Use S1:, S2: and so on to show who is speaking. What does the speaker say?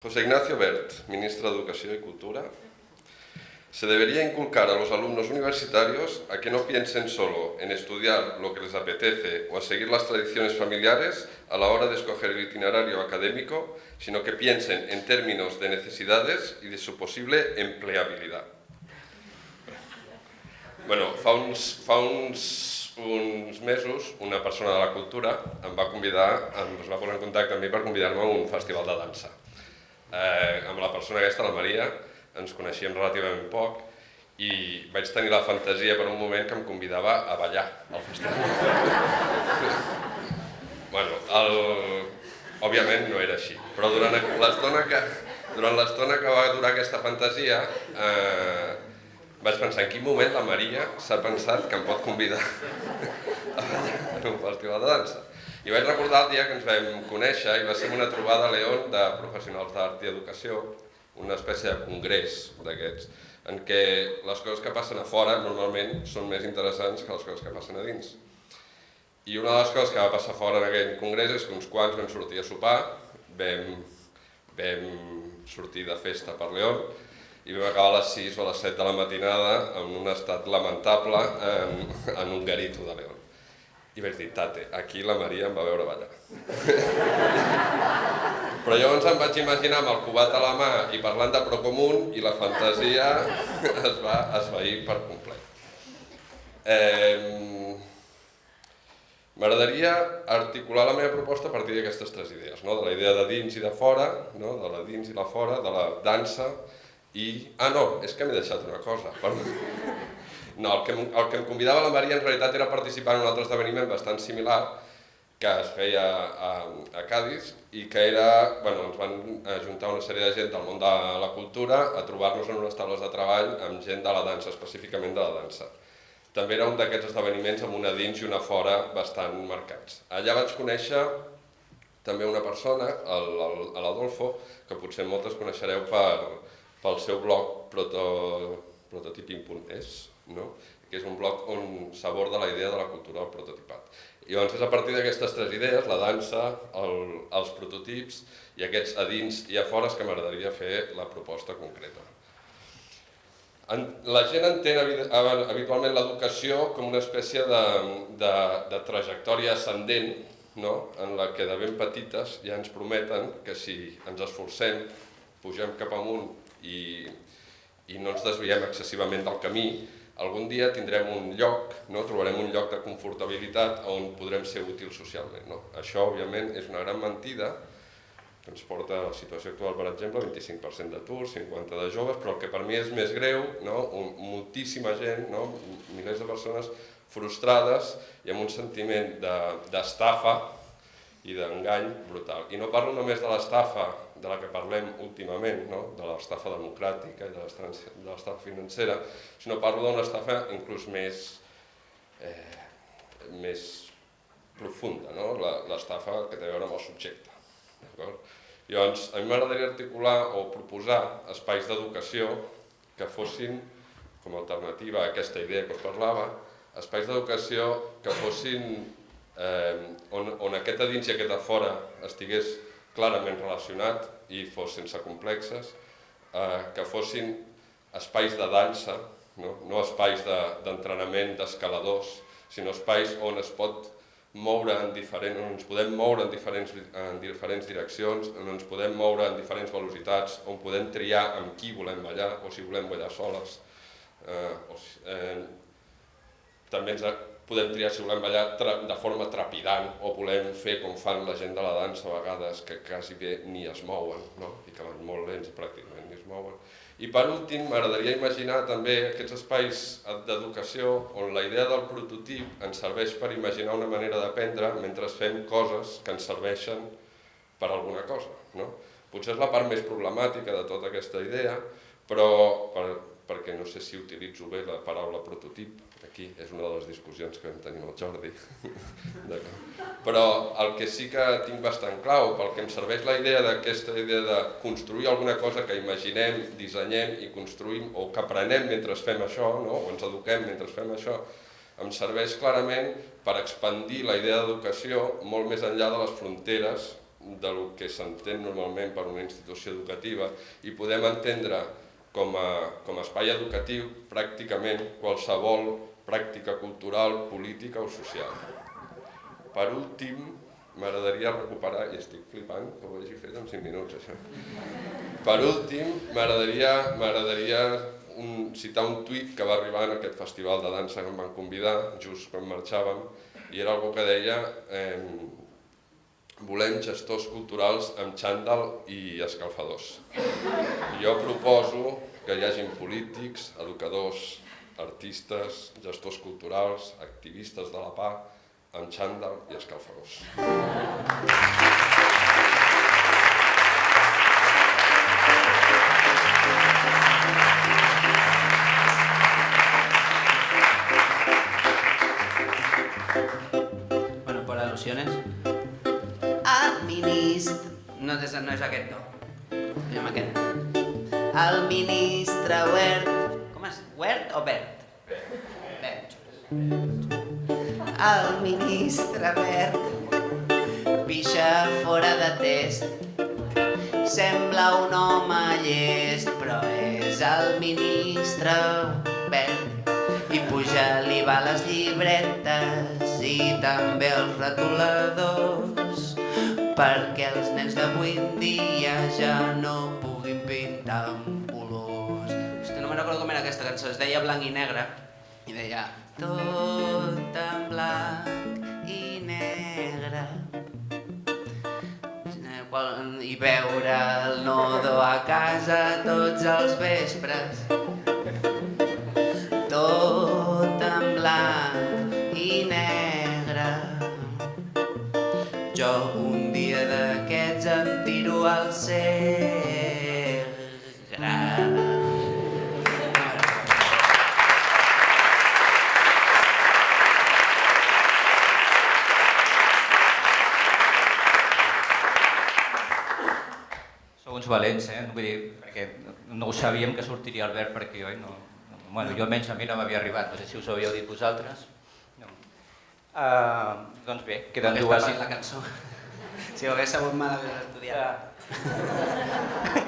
S1: José Ignacio Bert, ministro de Educación y Cultura. Se debería inculcar a los alumnos universitarios a que no piensen solo en estudiar lo que les apetece o a seguir las tradiciones familiares a la hora de escoger el itinerario académico, sino que piensen en términos de necesidades y de su posible empleabilidad. Bueno, fa uns, fa uns, uns mesos una persona de la cultura em va convidar, em va posar en contacte amb mi per convidar-me a un festival de dansa eh, amb la persona aquesta, la Maria, ens coneixíem relativament poc i vaig tenir la fantasia per un moment que em convidava a ballar al festival. bueno, el... òbviament no era així, però durant l'estona que, durant l'estona que va durar aquesta fantasia eh, vaig pensar en quin moment la Maria s'ha pensat que em pot convidar a ballar en un festival de dansa. I vaig recordar el dia que ens vam conèixer i va ser una trobada a León de professionals d'art i educació, una espècie de congrés d'aquests, en què les coses que passen a fora normalment són més interessants que les coses que passen a dins. I una de les coses que va passar fora en aquell congrés és que uns quants vam sortir a sopar, vam, vam sortir de festa per León i vam acabar a les 6 o a les 7 de la matinada en un estat lamentable en, en un garito de León. I vaig dir, tate, aquí la Maria em va veure ballar. Però llavors em vaig imaginar amb el cubat a la mà i parlant de Procomún i la fantasia es va esvair per complet. Eh, M'agradaria articular la meva proposta a partir d'aquestes tres idees, no? de la idea de dins i de fora, no? de la dins i la fora, de la dansa i... Ah, no, és que m'he deixat una cosa. No, el que, el que em convidava la Maria en realitat era participar en un altre esdeveniment bastant similar que es feia a, a Cádiz i que era, bueno, ens van ajuntar una sèrie de gent del món de la cultura a trobar-nos en unes taules de treball amb gent de la dansa, específicament de la dansa. També era un d'aquests esdeveniments amb una dins i una fora bastant marcats. Allà vaig conèixer també una persona, l'Adolfo, que potser moltes coneixereu per, pel seu blog proto, prototiping.es, no? que és un bloc on s'aborda la idea de la cultura del prototipat. I llavors és a partir d'aquestes tres idees, la dansa, el, els prototips i aquests a dins i a fora que m'agradaria fer la proposta concreta. La gent entén habitualment l'educació com una espècie de, de, de trajectòria ascendent no? en la que de ben petites ja ens prometen que si ens esforcem, pugem cap amunt i, i no ens desviem excessivament del camí, algun dia tindrem un lloc, no? trobarem un lloc de confortabilitat on podrem ser útils socialment. No? Això, òbviament, és una gran mentida que ens porta a la situació actual, per exemple, 25% d'atur, 50% de joves, però el que per mi és més greu, no? moltíssima gent, no? milers de persones frustrades i amb un sentiment d'estafa de, i d'engany brutal. I no parlo només de l'estafa de la que parlem últimament, no? de l'estafa democràtica i de l'estafa financera, sinó parlo d'una estafa inclús més, eh, més profunda, no? l'estafa que té a veure amb el subjecte. Llavors, a mi m'agradaria articular o proposar espais d'educació que fossin, com a alternativa a aquesta idea que us parlava, espais d'educació que fossin eh, on, on aquest a dins i aquest a fora estigués clarament relacionat i fos sense complexes, eh, que fossin espais de dansa, no, no espais d'entrenament de, d'escaladors, sinó espais on es pot moure en diferents, on ens podem moure en diferents, en diferents direccions, on ens podem moure en diferents velocitats, on podem triar amb qui volem ballar o si volem ballar soles. Eh, o si, eh, també ens, podem triar si volem ballar de forma trepidant o volem fer com fan la gent de la dansa a vegades, que quasi bé ni es mouen, no? i que van molt lents i pràcticament ni es mouen. I per últim, m'agradaria imaginar també aquests espais d'educació on la idea del prototip ens serveix per imaginar una manera d'aprendre mentre fem coses que ens serveixen per alguna cosa. No? Potser és la part més problemàtica de tota aquesta idea, però per, perquè no sé si utilitzo bé la paraula prototip, aquí és una de les discussions que tenim el Jordi. Però el que sí que tinc bastant clau, pel que em serveix la idea d'aquesta idea de construir alguna cosa que imaginem, dissenyem i construïm, o que aprenem mentre fem això, no? o ens eduquem mentre fem això, em serveix clarament per expandir la idea d'educació molt més enllà de les fronteres de lo que s'entén normalment per una institució educativa i podem entendre com a, com a espai educatiu pràcticament qualsevol pràctica cultural, política o social. Per últim, m'agradaria recuperar, i estic flipant que ho hagi fet en 5 minuts això. Per últim, m'agradaria un, citar un tuit que va arribar en aquest festival de dansa que em van convidar, just quan marxàvem, i era algo que deia eh, volem gestors culturals amb xandall i escalfadors. Jo proposo que hi hagin polítics, educadors, artistes, gestors culturals, activistes de la PA, amb xandall i escalfadors.
S2: És, no és aquest, no. Anem aquest.
S3: El ministre Wert...
S2: Com és? Wert o Bert? Bert.
S3: El ministre Wert pixa fora de test. Sembla un home llest, però és el ministre Wert. I puja l'IVA a les llibretes i també els retoladors perquè els nens d'avui dia ja no puguin pintar amb colors.
S2: Hosti, no me'n recordo com era aquesta cançó, es deia Blanc i Negre. I deia
S3: tot en blanc i negre i veure el nodo a casa tots els vespres jo un dia d'aquests em tiro al
S4: Sou uns valents, eh? Vull dir, perquè no ho sabíem que sortiria el verd per aquí, oi? No, no, bueno, jo almenys a mi no m'havia arribat, no sé si us ho havíeu dit vosaltres. Uh, doncs bé, queden dues...
S2: La cançó. Si ho hagués sabut mal, hagués estudiat.
S4: Uh...